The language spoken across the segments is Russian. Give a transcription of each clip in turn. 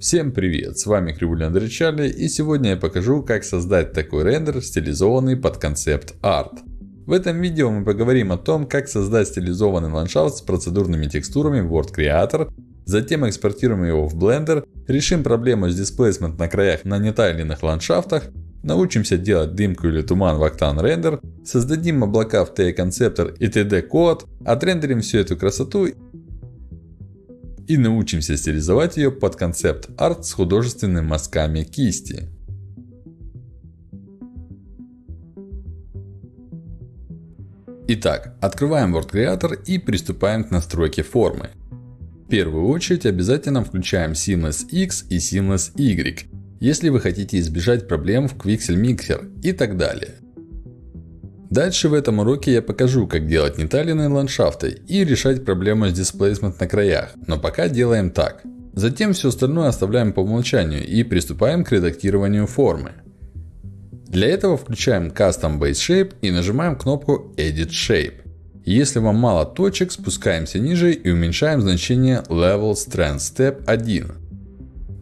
Всем привет, с вами Кривуля Андрей Чарли и сегодня я покажу как создать такой рендер стилизованный под концепт арт. В этом видео мы поговорим о том как создать стилизованный ландшафт с процедурными текстурами в Word Creator, затем экспортируем его в Blender, решим проблему с displacement на краях на нетайленных ландшафтах, научимся делать дымку или туман в Octane Render, создадим облака в T-концептор и TD Code, отрендерим всю эту красоту и научимся стилизовать ее под концепт арт с художественными мазками кисти. Итак, открываем Word Creator и приступаем к настройке формы. В первую очередь обязательно включаем Seamless X и Seamless Y, если вы хотите избежать проблем в Quixel Mixer и так далее. Дальше в этом уроке я покажу, как делать неталенные ландшафты и решать проблему с displacement на краях. Но пока делаем так. Затем все остальное оставляем по умолчанию и приступаем к редактированию формы. Для этого включаем Custom Base Shape и нажимаем кнопку Edit Shape. Если вам мало точек, спускаемся ниже и уменьшаем значение Level Strength Step 1.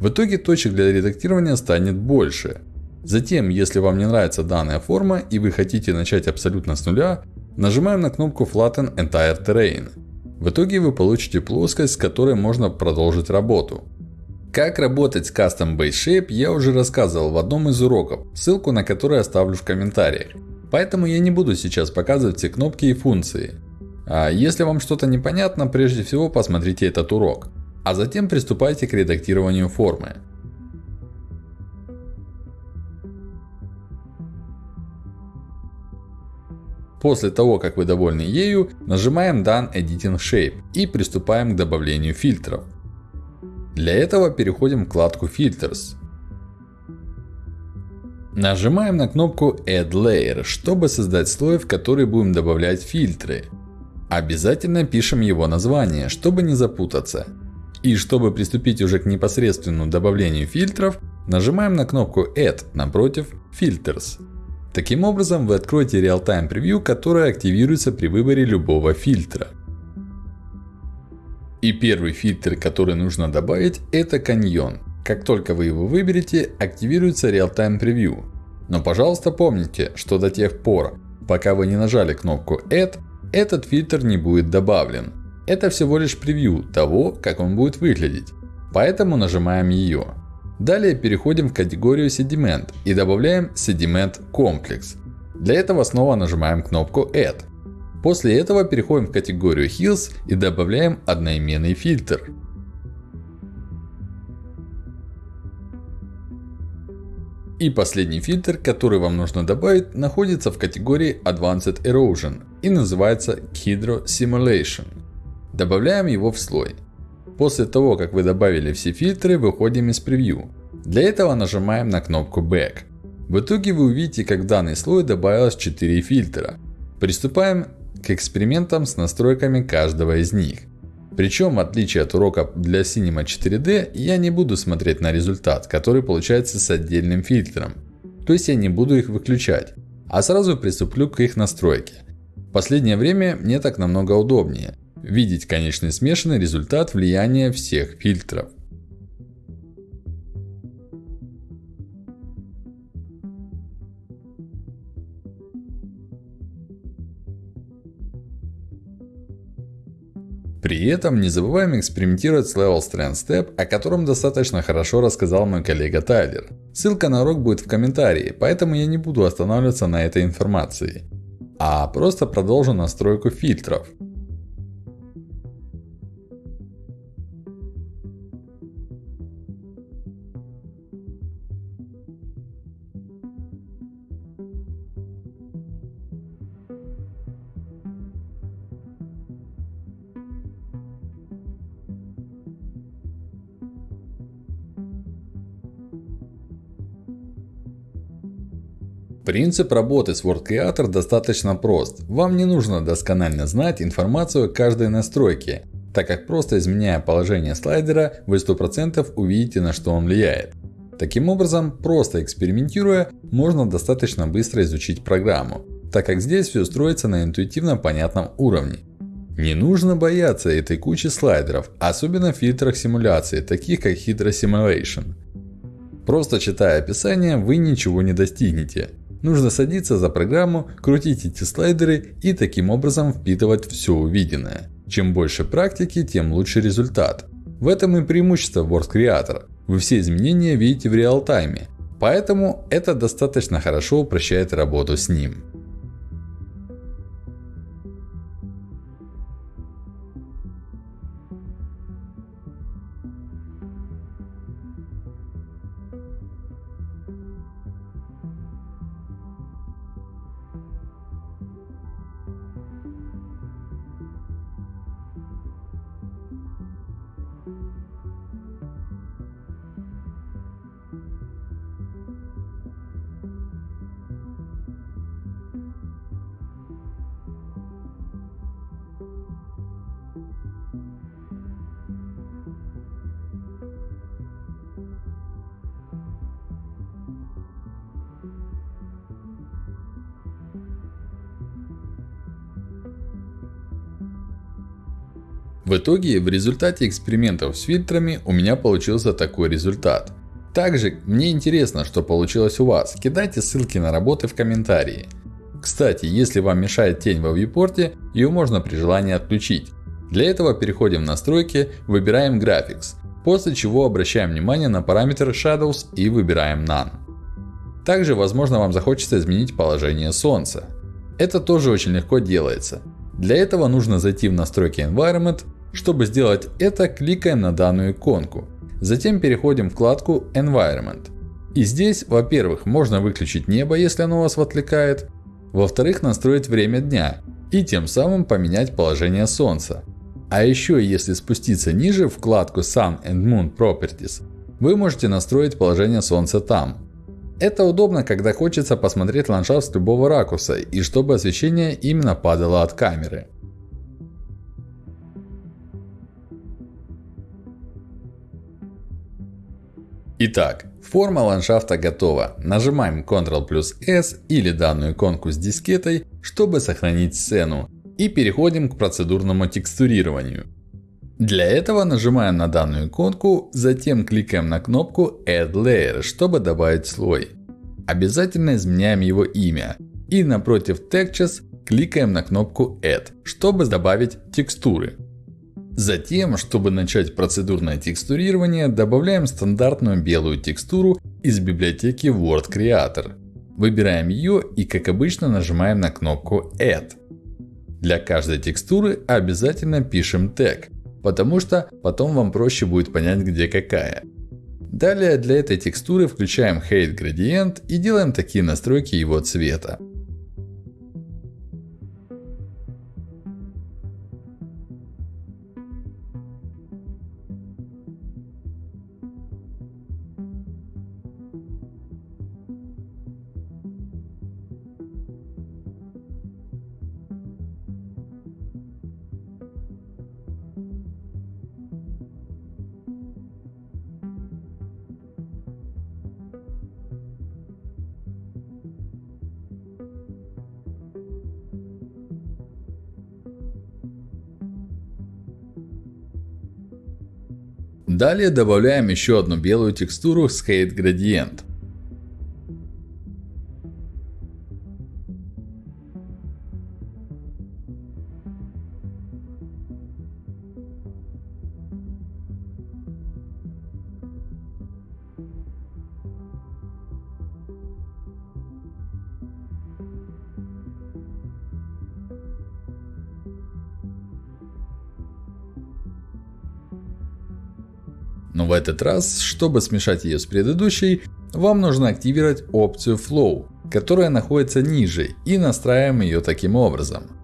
В итоге точек для редактирования станет больше. Затем, если вам не нравится данная форма и вы хотите начать абсолютно с нуля, нажимаем на кнопку Flatten Entire Terrain. В итоге вы получите плоскость, с которой можно продолжить работу. Как работать с Custom Base Shape я уже рассказывал в одном из уроков, ссылку на который оставлю в комментариях. Поэтому я не буду сейчас показывать все кнопки и функции. А если вам что-то непонятно, прежде всего посмотрите этот урок. А затем приступайте к редактированию формы. После того, как вы довольны ею, нажимаем Done Editing Shape и приступаем к добавлению фильтров. Для этого переходим в вкладку Filters. Нажимаем на кнопку Add Layer, чтобы создать слой, в который будем добавлять фильтры. Обязательно пишем его название, чтобы не запутаться. И чтобы приступить уже к непосредственному добавлению фильтров, нажимаем на кнопку Add напротив Filters. Таким образом, вы откроете Real-Time Preview, которое активируется при выборе любого фильтра. И первый фильтр, который нужно добавить, это каньон. Как только вы его выберете, активируется Real-Time Preview. Но пожалуйста помните, что до тех пор, пока вы не нажали кнопку Add, этот фильтр не будет добавлен. Это всего лишь превью того, как он будет выглядеть. Поэтому нажимаем ее. Далее переходим в категорию Sediment и добавляем Sediment Complex. Для этого снова нажимаем кнопку Add. После этого переходим в категорию Hills и добавляем одноименный фильтр. И последний фильтр, который вам нужно добавить, находится в категории Advanced Erosion и называется Hydro Simulation. Добавляем его в слой. После того, как вы добавили все фильтры, выходим из превью. Для этого нажимаем на кнопку Back. В итоге вы увидите, как в данный слой добавилось 4 фильтра. Приступаем к экспериментам с настройками каждого из них. Причем, в отличие от урока для Cinema 4D, я не буду смотреть на результат, который получается с отдельным фильтром. То есть я не буду их выключать, а сразу приступлю к их настройке. В последнее время мне так намного удобнее. Видеть конечный смешанный результат влияния всех фильтров. При этом не забываем экспериментировать с Level Strength Step, о котором достаточно хорошо рассказал мой коллега Тайлер. Ссылка на урок будет в комментарии, поэтому я не буду останавливаться на этой информации. А просто продолжу настройку фильтров. Принцип работы с Word Creator достаточно прост. Вам не нужно досконально знать информацию о каждой настройке, так как просто изменяя положение слайдера, вы 100% увидите на что он влияет. Таким образом, просто экспериментируя, можно достаточно быстро изучить программу, так как здесь все строится на интуитивно понятном уровне. Не нужно бояться этой кучи слайдеров, особенно в фильтрах симуляции, таких как Hydra Simulation. Просто читая описание, вы ничего не достигнете. Нужно садиться за программу, крутить эти слайдеры и таким образом впитывать все увиденное. Чем больше практики, тем лучше результат. В этом и преимущество Word Creator. Вы все изменения видите в реал-тайме. Поэтому это достаточно хорошо упрощает работу с ним. В итоге, в результате экспериментов с фильтрами у меня получился такой результат. Также, мне интересно, что получилось у вас. Кидайте ссылки на работы в комментарии. Кстати, если вам мешает тень во вьюпорте, ее можно при желании отключить. Для этого переходим в настройки, выбираем Graphics. После чего обращаем внимание на параметр Shadows и выбираем None. Также, возможно, вам захочется изменить положение Солнца. Это тоже очень легко делается. Для этого нужно зайти в настройки Environment, чтобы сделать это, кликаем на данную иконку. Затем переходим в вкладку Environment. И здесь, во-первых, можно выключить небо, если оно вас отвлекает. Во-вторых, настроить время дня. И тем самым поменять положение Солнца. А еще, если спуститься ниже в вкладку Sun and Moon Properties, вы можете настроить положение Солнца там. Это удобно, когда хочется посмотреть ландшафт с любого ракурса, и чтобы освещение именно падало от камеры. Итак, форма ландшафта готова. Нажимаем Ctrl плюс S или данную иконку с дискетой, чтобы сохранить сцену. И переходим к процедурному текстурированию. Для этого нажимаем на данную иконку, затем кликаем на кнопку Add Layer, чтобы добавить слой. Обязательно изменяем его имя. И напротив Textures кликаем на кнопку Add, чтобы добавить текстуры. Затем, чтобы начать процедурное текстурирование, добавляем стандартную белую текстуру из библиотеки Word Creator. Выбираем ее и, как обычно, нажимаем на кнопку Add. Для каждой текстуры обязательно пишем тег, потому что потом вам проще будет понять, где какая. Далее для этой текстуры включаем Height Gradient и делаем такие настройки его цвета. Далее добавляем еще одну белую текстуру с Height Gradient. Этот раз, чтобы смешать ее с предыдущей, вам нужно активировать опцию Flow, которая находится ниже и настраиваем ее таким образом.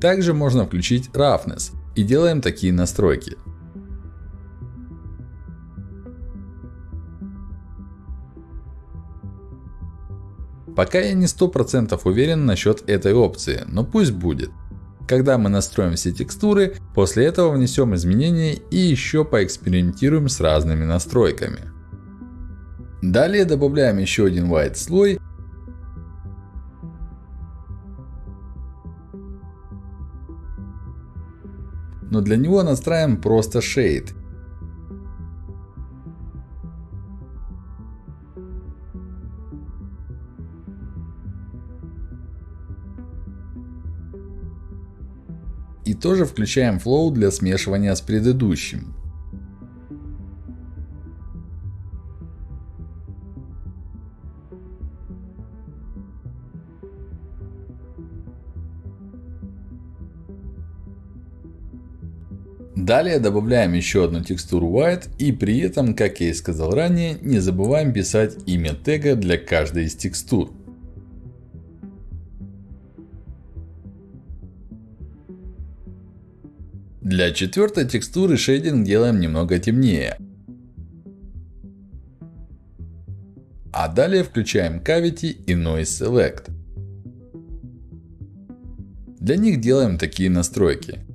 Также можно включить Roughness. И делаем такие настройки. Пока я не 100% уверен насчет этой опции, но пусть будет. Когда мы настроим все текстуры, после этого внесем изменения и еще поэкспериментируем с разными настройками. Далее добавляем еще один white слой Но для него настраиваем просто Shade. И тоже включаем Flow для смешивания с предыдущим. Далее добавляем еще одну текстуру White и при этом, как я и сказал ранее, не забываем писать имя тега для каждой из текстур. Для четвертой текстуры шейдинг делаем немного темнее. А далее включаем Cavity и Noise Select. Для них делаем такие настройки.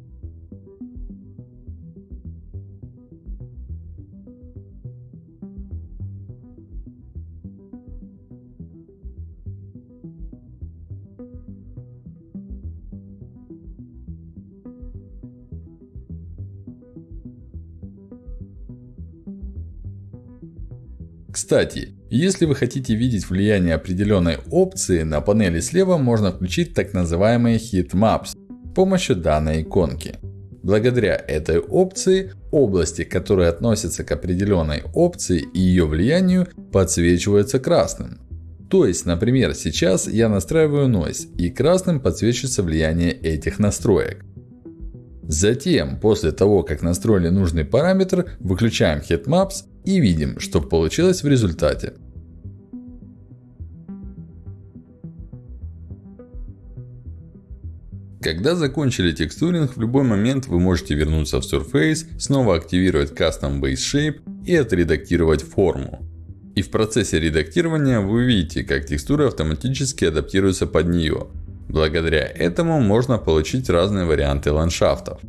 Кстати, если вы хотите видеть влияние определенной опции, на панели слева можно включить так называемые Heat Maps с помощью данной иконки. Благодаря этой опции, области, которые относятся к определенной опции и ее влиянию, подсвечиваются красным. То есть, например, сейчас я настраиваю Noise, и красным подсвечивается влияние этих настроек. Затем, после того, как настроили нужный параметр, выключаем Heatmaps и видим, что получилось в результате. Когда закончили текстуринг, в любой момент вы можете вернуться в Surface, снова активировать Custom Base Shape и отредактировать форму. И в процессе редактирования вы увидите, как текстура автоматически адаптируется под нее. Благодаря этому можно получить разные варианты ландшафтов.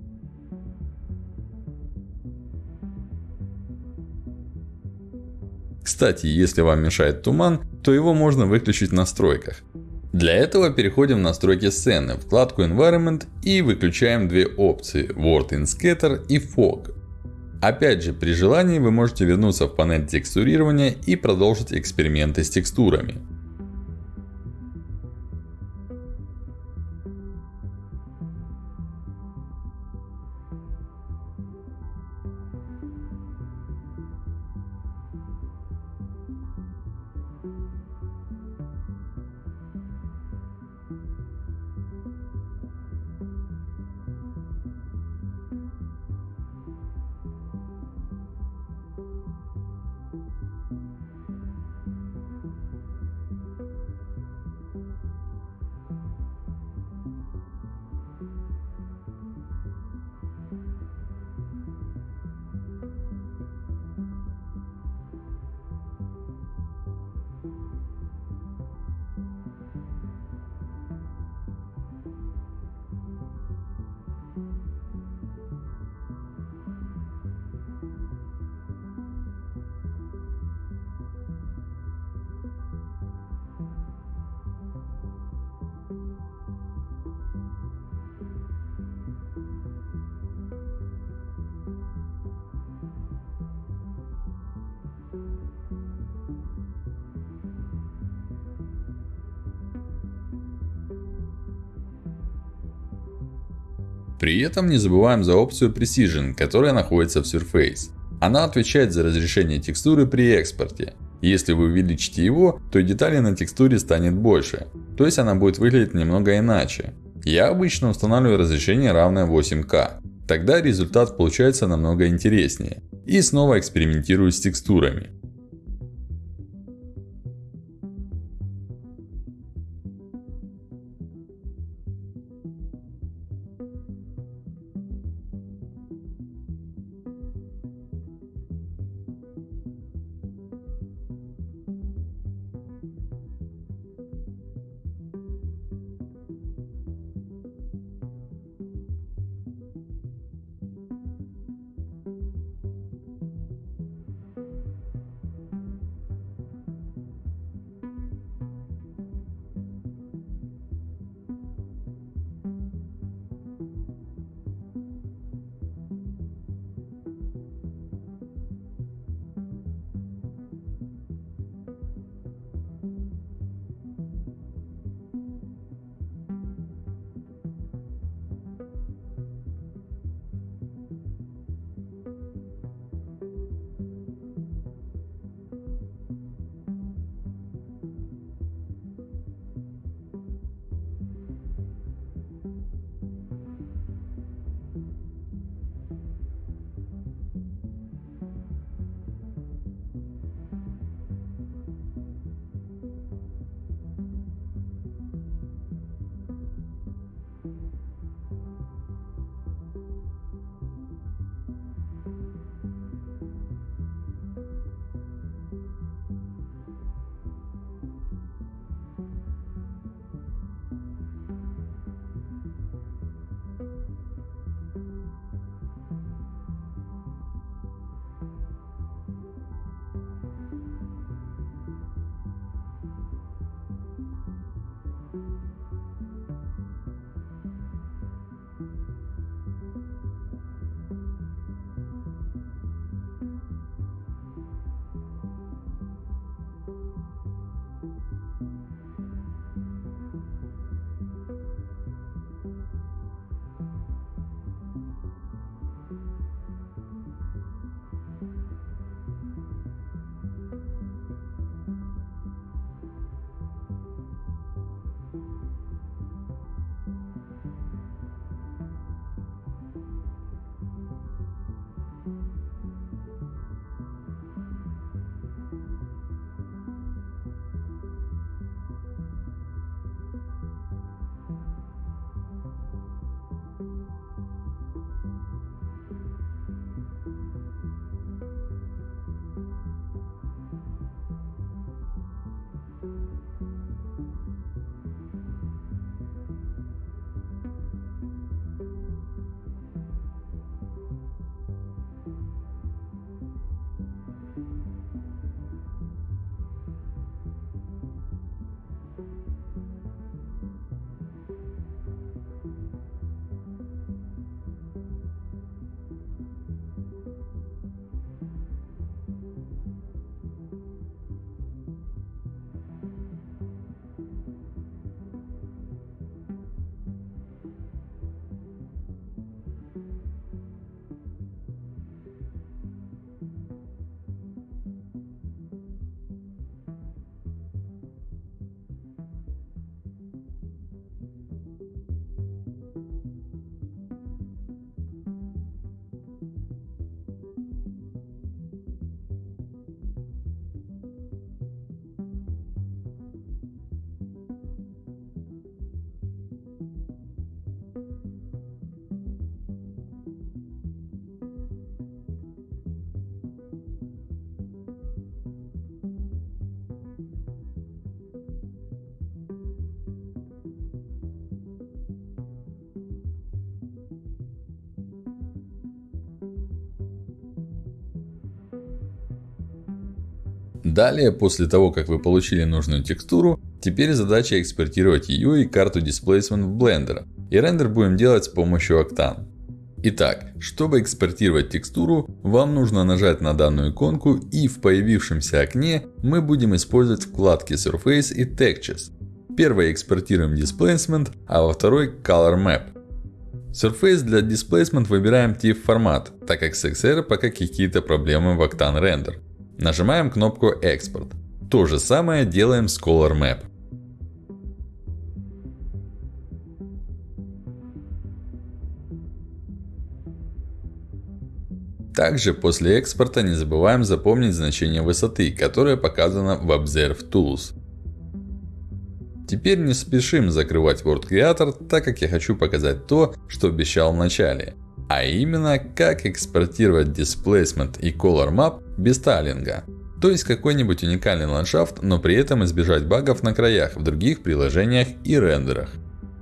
Кстати, если вам мешает туман, то его можно выключить в настройках. Для этого переходим в настройки сцены, вкладку Environment и выключаем две опции Word in Scatter и Fog. Опять же, при желании вы можете вернуться в панель текстурирования и продолжить эксперименты с текстурами. При этом не забываем за опцию Precision, которая находится в Surface. Она отвечает за разрешение текстуры при экспорте. Если вы увеличите его, то деталей на текстуре станет больше. То есть она будет выглядеть немного иначе. Я обычно устанавливаю разрешение равное 8К. Тогда результат получается намного интереснее. И снова экспериментирую с текстурами. Далее, после того, как вы получили нужную текстуру, теперь задача экспортировать ее и карту Displacement в Blender. И рендер будем делать с помощью Octane. Итак, чтобы экспортировать текстуру, вам нужно нажать на данную иконку и в появившемся окне мы будем использовать вкладки Surface и Textures. Первой экспортируем Displacement, а во второй Color Map. Surface для Displacement выбираем TIFF формат, так как с XR пока какие-то проблемы в Octane Render. Нажимаем кнопку Export. То же самое делаем с Color Map. Также после экспорта не забываем запомнить значение высоты, которое показано в Observe Tools. Теперь не спешим закрывать World Creator, так как я хочу показать то, что обещал в начале. А именно, как экспортировать Displacement и Color Map без тайлинга. То есть, какой-нибудь уникальный ландшафт, но при этом избежать багов на краях в других приложениях и рендерах.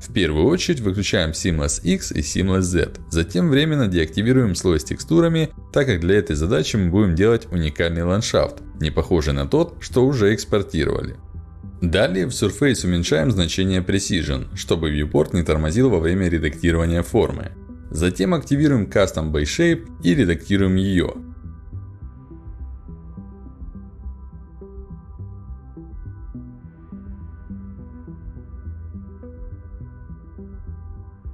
В первую очередь выключаем Seamless X и Seamless Z. Затем временно деактивируем слой с текстурами, так как для этой задачи мы будем делать уникальный ландшафт, не похожий на тот, что уже экспортировали. Далее в Surface уменьшаем значение Precision, чтобы viewport не тормозил во время редактирования формы. Затем активируем Custom Base Shape и редактируем ее.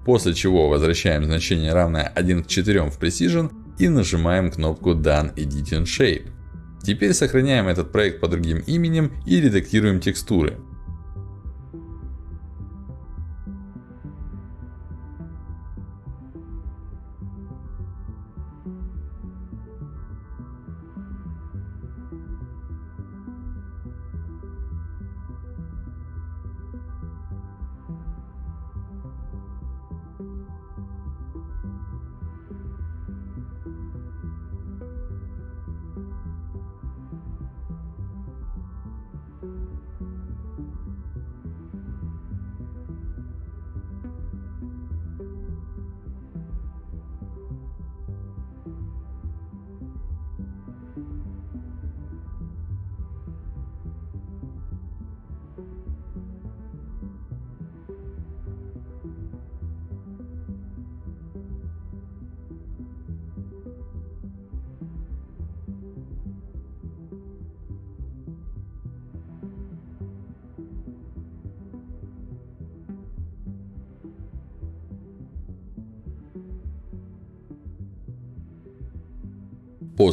После чего возвращаем значение равное 1 к 4 в Precision и нажимаем кнопку Done Editing Shape. Теперь сохраняем этот проект под другим именем и редактируем текстуры.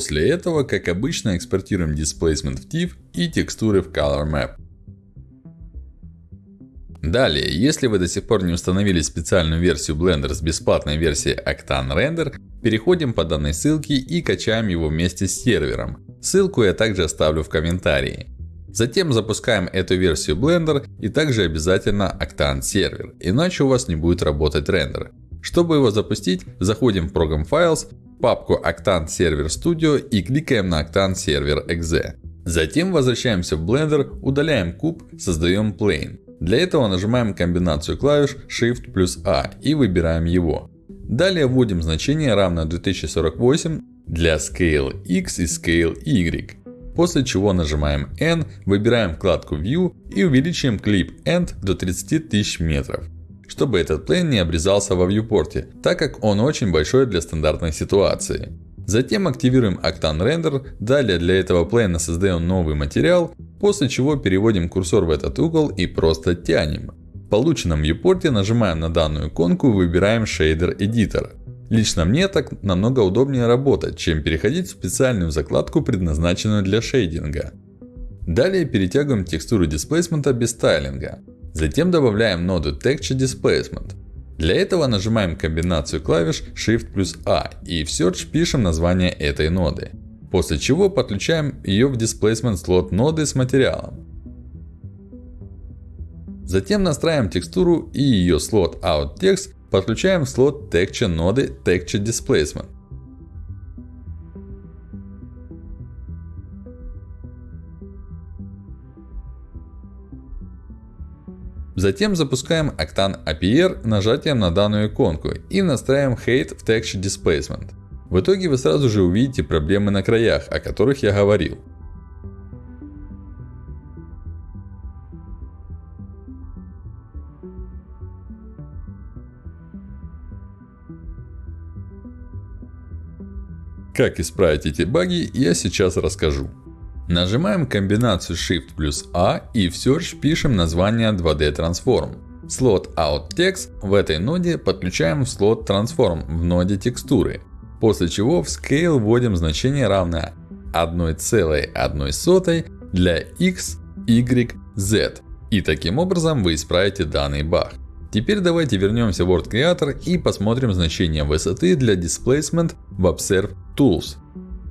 После этого, как обычно, экспортируем Displacement в TIFF и текстуры в Color Map. Далее, если вы до сих пор не установили специальную версию Blender с бесплатной версией Octane Render, переходим по данной ссылке и качаем его вместе с сервером. Ссылку я также оставлю в комментарии. Затем запускаем эту версию Blender и также обязательно Octane сервер, иначе у вас не будет работать рендер. Чтобы его запустить, заходим в Program Files, папку Octane Server Studio и кликаем на Octane Server .exe. Затем возвращаемся в Blender, удаляем куб, создаем Plane. Для этого нажимаем комбинацию клавиш Shift плюс A и выбираем его. Далее вводим значение равное 2048 для Scale X и Scale Y. После чего нажимаем N, выбираем вкладку View и увеличиваем Clip End до 30 тысяч метров чтобы этот плейн не обрезался во вьюпорте, так как он очень большой для стандартной ситуации. Затем активируем Octane Render, далее для этого плейна создаем новый материал, после чего переводим курсор в этот угол и просто тянем. В полученном вьюпорте нажимаем на данную иконку и выбираем Shader Editor. Лично мне так намного удобнее работать, чем переходить в специальную закладку, предназначенную для шейдинга. Далее перетягиваем текстуру дисплейсмента без стайлинга. Затем добавляем ноду Texture Displacement. Для этого нажимаем комбинацию клавиш Shift плюс A и в Search пишем название этой ноды. После чего подключаем ее в Displacement слот ноды с материалом. Затем настраиваем текстуру и ее слот OutText подключаем в слот Texture ноды Texture Displacement. Затем запускаем Octane APR нажатием на данную иконку и настраиваем Height в Texture Displacement. В итоге вы сразу же увидите проблемы на краях, о которых я говорил. Как исправить эти баги, я сейчас расскажу. Нажимаем комбинацию Shift плюс A и в Search пишем название 2D Transform. Слот Out Text в этой ноде подключаем в слот Transform в ноде текстуры. После чего в Scale вводим значение равное 1,1 для x, y, z. И таким образом вы исправите данный баг. Теперь давайте вернемся в Word Creator и посмотрим значение высоты для Displacement в Observe Tools.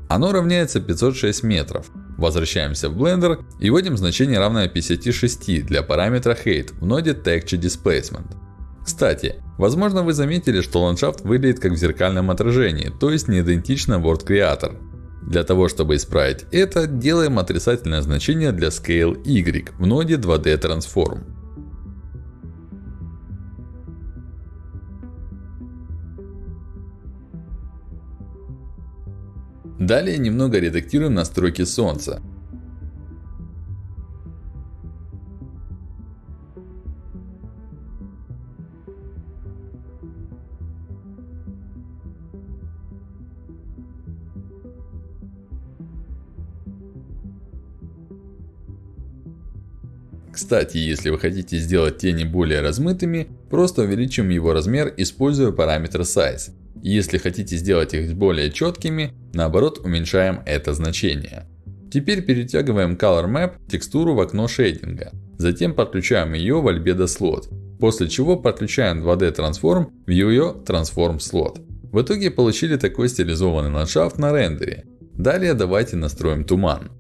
Оно равняется 506 метров. Возвращаемся в Blender и вводим значение равное 56 для параметра Height в ноде Texture Displacement. Кстати, возможно вы заметили, что ландшафт выглядит как в зеркальном отражении, то есть не идентично Word Creator. Для того, чтобы исправить это, делаем отрицательное значение для Scale Y в ноде 2D Transform. Далее немного редактируем настройки солнца. Кстати, если вы хотите сделать тени более размытыми, просто увеличим его размер, используя параметр Size. Если хотите сделать их более четкими, наоборот уменьшаем это значение. Теперь перетягиваем Color Map текстуру в окно шейдинга. Затем подключаем ее в Albedo Slot. После чего подключаем 2D Transform в ее Transform Slot. В итоге получили такой стилизованный ландшафт на рендере. Далее давайте настроим туман.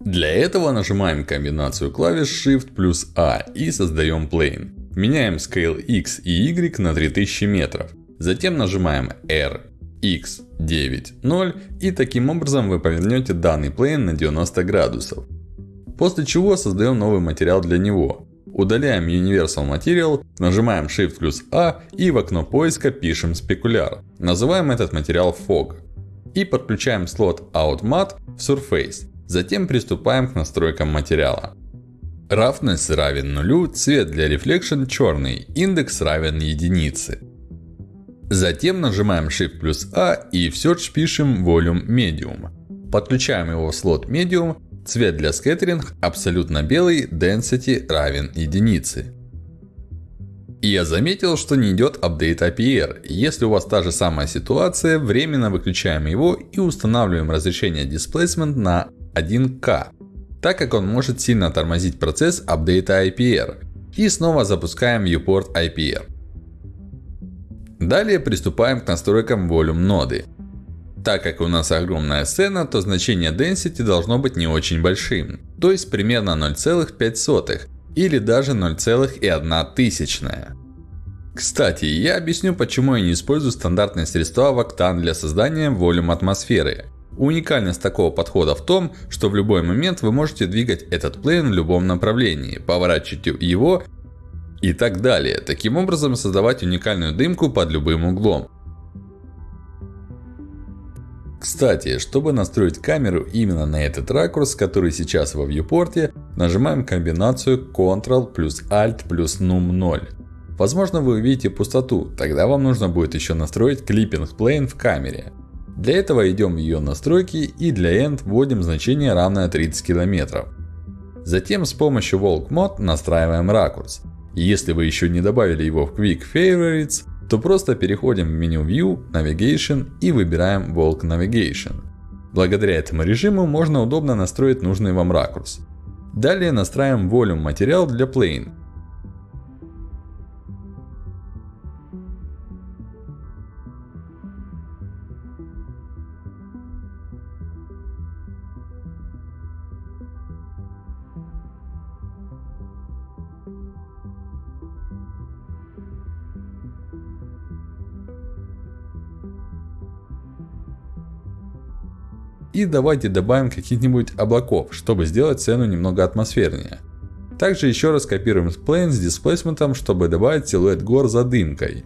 Для этого нажимаем комбинацию клавиш Shift плюс A и создаем Plane. Меняем Scale X и Y на 3000 метров. Затем нажимаем R, X, 9, 0 и таким образом вы повернете данный Plane на 90 градусов. После чего создаем новый материал для него. Удаляем Universal Material, нажимаем Shift плюс A и в окно поиска пишем Specular. Называем этот материал Fog. И подключаем слот OutMat в Surface. Затем приступаем к настройкам материала. Roughness равен нулю, цвет для Reflection черный, индекс равен единице. Затем нажимаем Shift плюс A и в Search пишем Volume Medium. Подключаем его в слот Medium. Цвет для Scattering абсолютно белый, Density равен единице. И я заметил, что не идет апдейт APR. Если у вас та же самая ситуация, временно выключаем его и устанавливаем разрешение Displacement на 1К, так как он может сильно тормозить процесс апдейта IPR. И снова запускаем viewport IPR. Далее приступаем к настройкам Volume ноды. Так как у нас огромная сцена, то значение Density должно быть не очень большим. То есть примерно 0,5 или даже 0,1. Кстати, я объясню почему я не использую стандартные средства в Octane для создания Volume атмосферы. Уникальность такого подхода в том, что в любой момент вы можете двигать этот плейн в любом направлении, поворачивать его и так далее. Таким образом создавать уникальную дымку под любым углом. Кстати, чтобы настроить камеру именно на этот ракурс, который сейчас во viewport, нажимаем комбинацию Ctrl плюс Alt плюс Num 0. Возможно вы увидите пустоту, тогда вам нужно будет еще настроить Clipping Plane в камере. Для этого идем в ее настройки и для End вводим значение равное 30 км. Затем с помощью Walk Mode настраиваем ракурс. если вы еще не добавили его в Quick Favorites, то просто переходим в меню View, Navigation и выбираем Walk Navigation. Благодаря этому режиму можно удобно настроить нужный вам ракурс. Далее настраиваем Volume материал для Plane. И давайте добавим каких-нибудь облаков, чтобы сделать сцену немного атмосфернее. Также еще раз копируем plane с дисплейсментом, чтобы добавить силуэт гор за дымкой.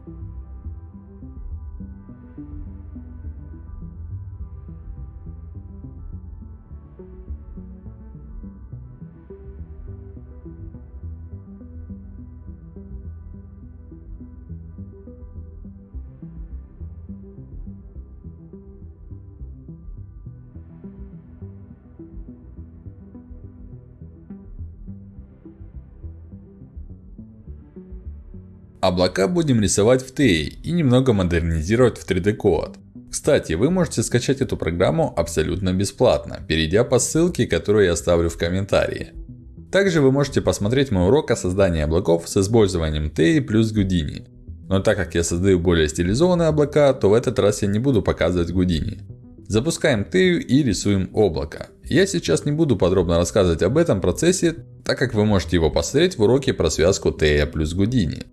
Облака будем рисовать в TEI и немного модернизировать в 3D Code. Кстати, вы можете скачать эту программу абсолютно бесплатно, перейдя по ссылке, которую я оставлю в комментарии. Также вы можете посмотреть мой урок о создании облаков с использованием TEI плюс Houdini. Но так как я создаю более стилизованные облака, то в этот раз я не буду показывать Houdini. Запускаем TEI и рисуем облако. Я сейчас не буду подробно рассказывать об этом процессе, так как вы можете его посмотреть в уроке про связку TEI плюс Houdini.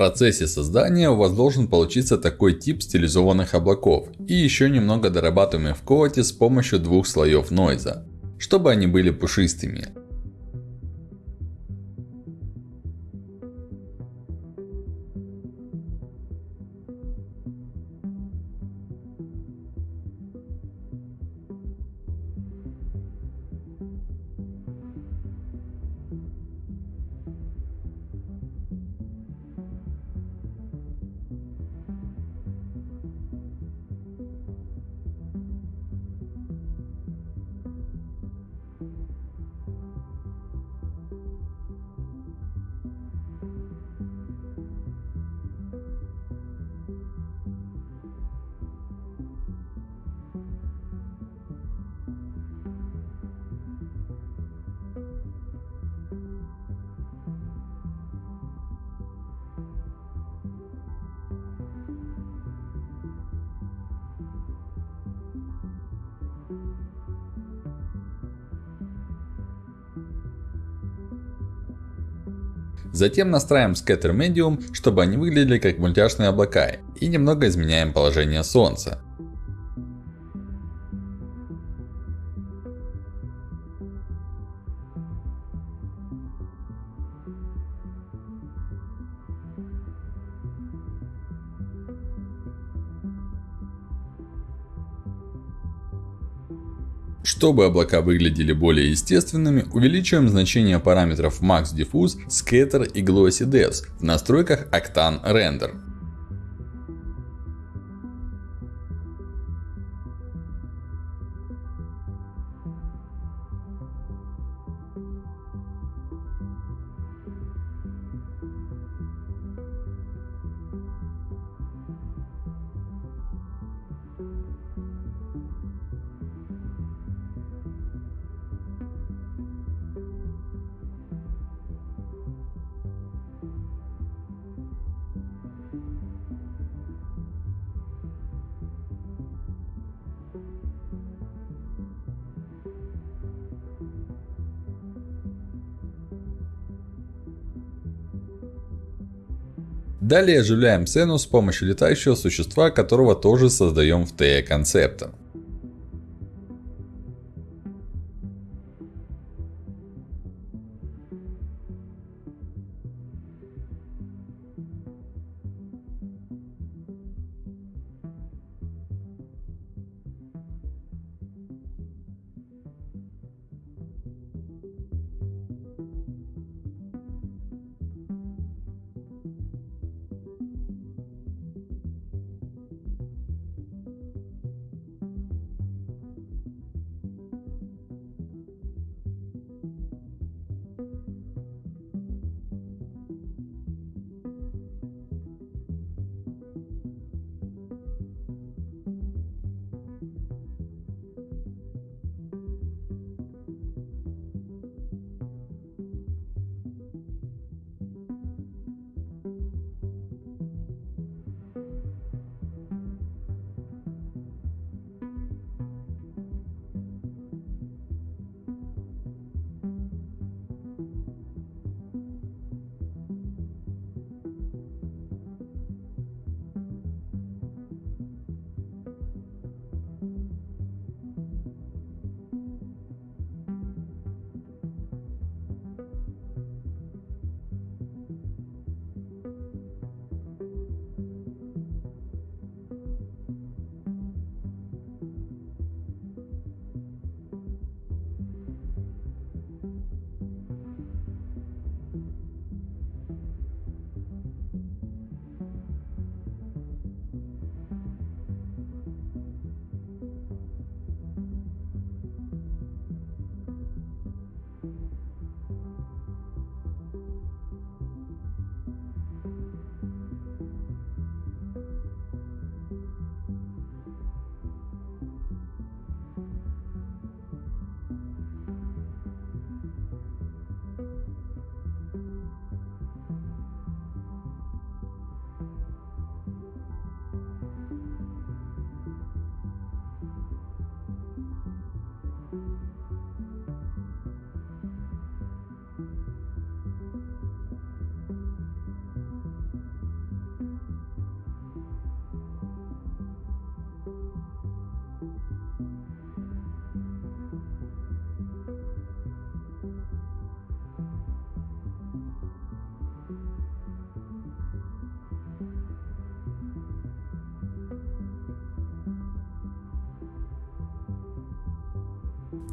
Процессе создания у вас должен получиться такой тип стилизованных облаков. И еще немного дорабатываем в Coat с помощью двух слоев нойза. Чтобы они были пушистыми. Затем настраиваем Scatter Medium, чтобы они выглядели как мультяшные облака. И немного изменяем положение Солнца. Чтобы облака выглядели более естественными, увеличиваем значение параметров Max Diffuse, Scatter и Glossy Depths в настройках Octane Render. Далее оживляем сцену с помощью летающего существа, которого тоже создаем в TE концепта.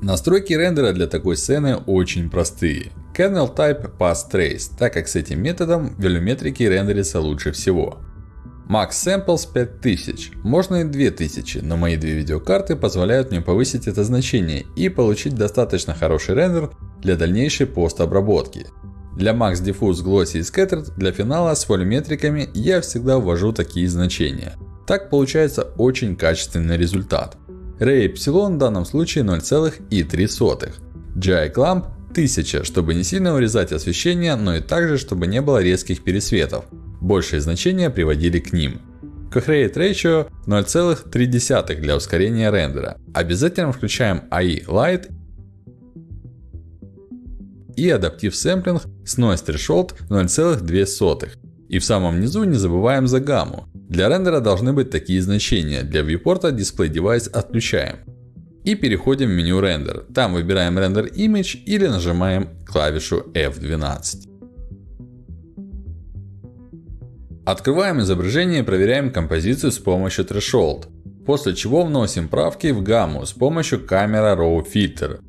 Настройки рендера для такой сцены очень простые. Kernel Type Pass Trace, так как с этим методом велюметрики рендерится лучше всего. Max Samples 5000, можно и 2000, но мои две видеокарты позволяют мне повысить это значение и получить достаточно хороший рендер для дальнейшей постобработки. Для Max Diffuse, Glossy и Scattered для финала с волюметриками я всегда ввожу такие значения. Так получается очень качественный результат. Ray Epsilon в данном случае 0,3. GI Clamp 1000, чтобы не сильно урезать освещение, но и также, чтобы не было резких пересветов. Большие значения приводили к ним. Coherent Ratio 0,3 для ускорения рендера. Обязательно включаем AI Light и Adaptive Sampling с Noise Threshold 0,2. И в самом низу не забываем за гамму. Для рендера должны быть такие значения. Для viewport Display Device отключаем. И переходим в меню рендер. Там выбираем Render Image или нажимаем клавишу F12. Открываем изображение и проверяем композицию с помощью Threshold. После чего вносим правки в гамму с помощью Camera Raw Filter.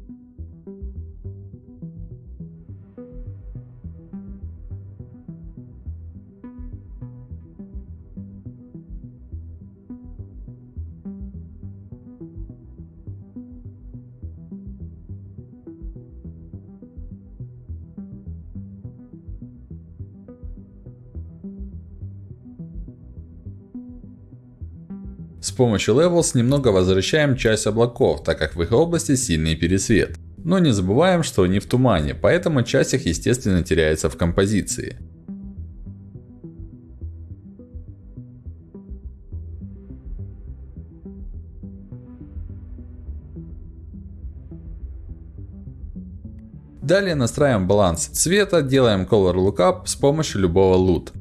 Помощью Levels немного возвращаем часть облаков, так как в их области сильный пересвет. Но не забываем, что они в тумане, поэтому часть их естественно теряется в композиции. Далее настраиваем баланс цвета, делаем Color Lookup с помощью любого LUT.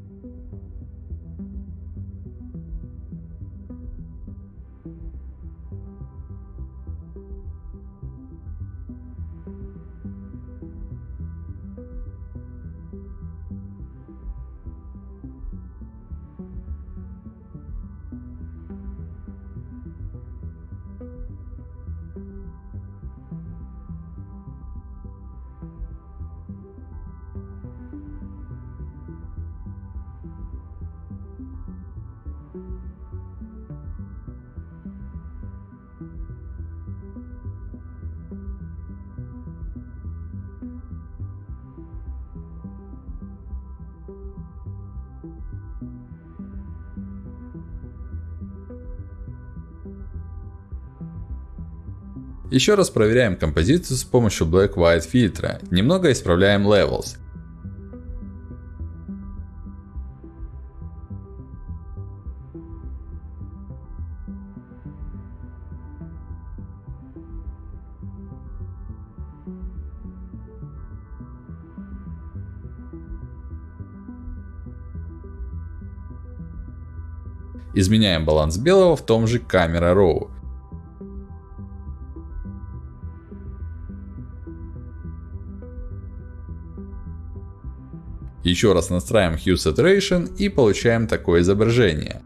Еще раз проверяем композицию с помощью Black-White фильтра. Немного исправляем Levels. Изменяем баланс белого в том же Camera Raw. Еще раз настраиваем Hue Saturation и получаем такое изображение.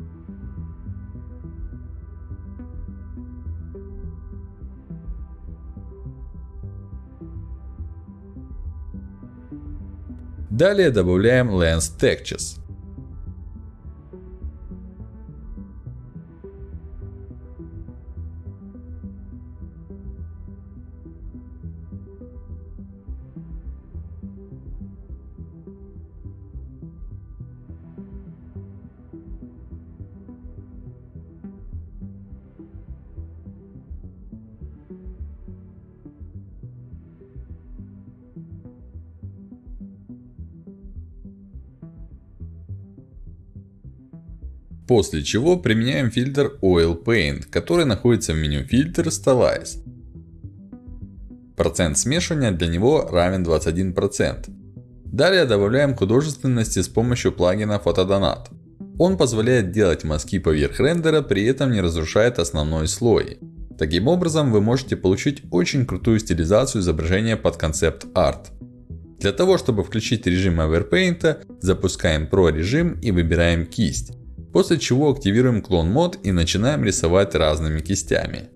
Далее добавляем Lens Textures. После чего применяем фильтр Oil Paint, который находится в меню фильтр Stylize. Процент смешивания для него равен 21%. Далее добавляем художественности с помощью плагина Photodonat. Он позволяет делать мазки поверх рендера, при этом не разрушает основной слой. Таким образом, вы можете получить очень крутую стилизацию изображения под концепт арт. Для того, чтобы включить режим Overpaint, запускаем Pro режим и выбираем кисть. После чего активируем клон мод и начинаем рисовать разными кистями.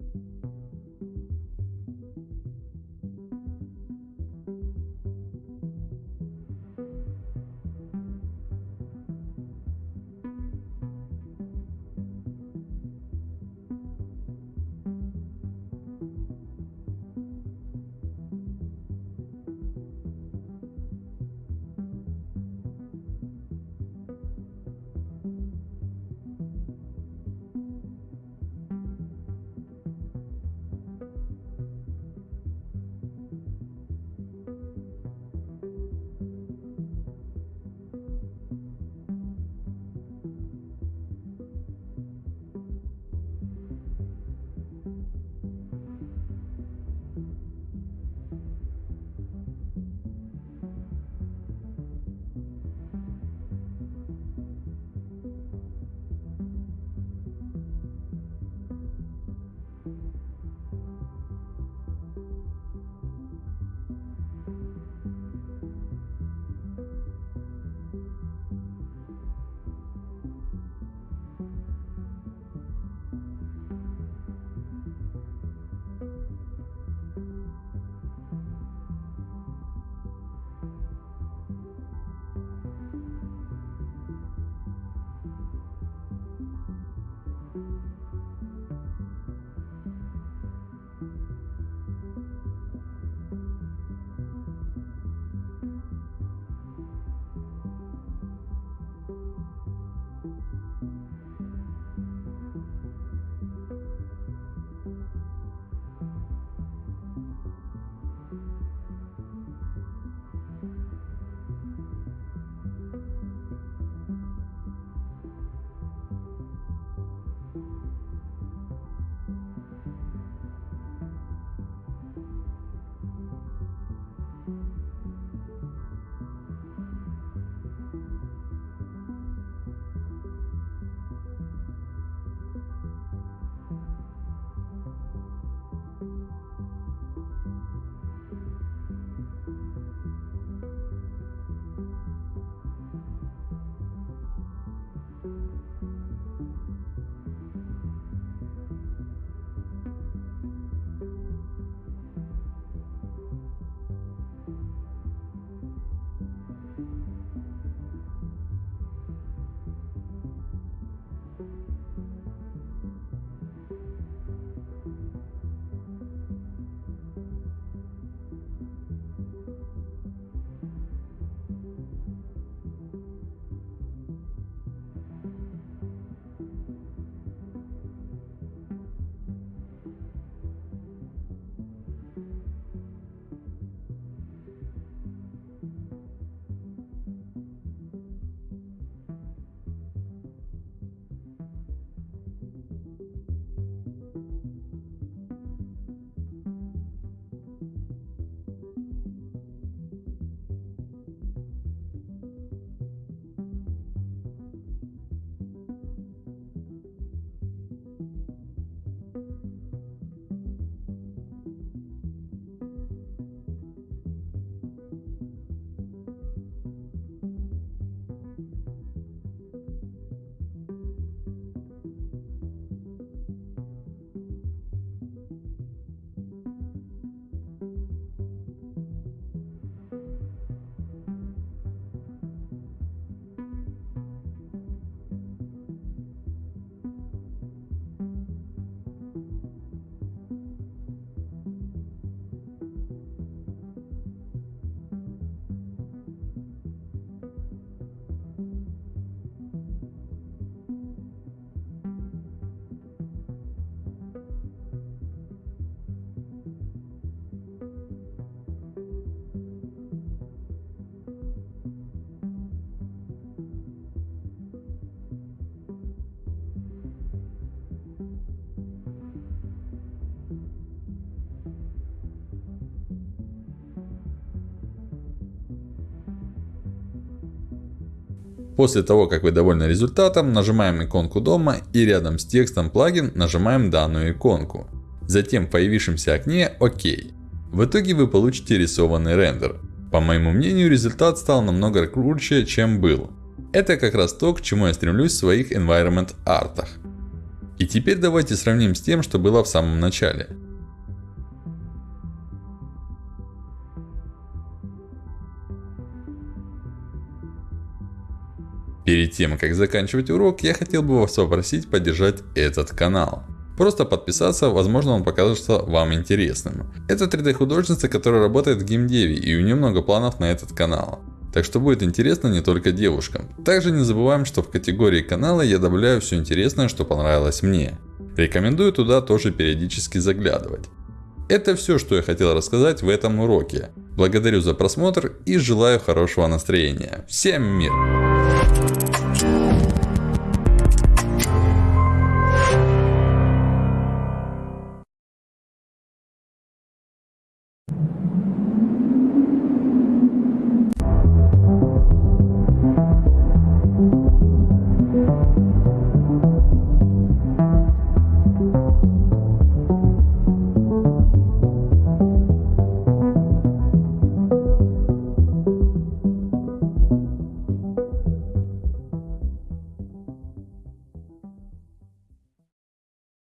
После того, как вы довольны результатом, нажимаем иконку дома и рядом с текстом плагин нажимаем данную иконку. Затем в появившемся окне ОК. В итоге вы получите рисованный рендер. По моему мнению, результат стал намного круче, чем был. Это как раз то, к чему я стремлюсь в своих environment артах. И теперь давайте сравним с тем, что было в самом начале. Перед тем, как заканчивать урок, я хотел бы вас попросить поддержать этот канал. Просто подписаться, возможно он покажется вам интересным. Это 3D художница, которая работает в геймдеве и у нее много планов на этот канал. Так что будет интересно не только девушкам. Также не забываем, что в категории канала я добавляю все интересное, что понравилось мне. Рекомендую туда тоже периодически заглядывать. Это все, что я хотел рассказать в этом уроке. Благодарю за просмотр и желаю хорошего настроения. Всем мир!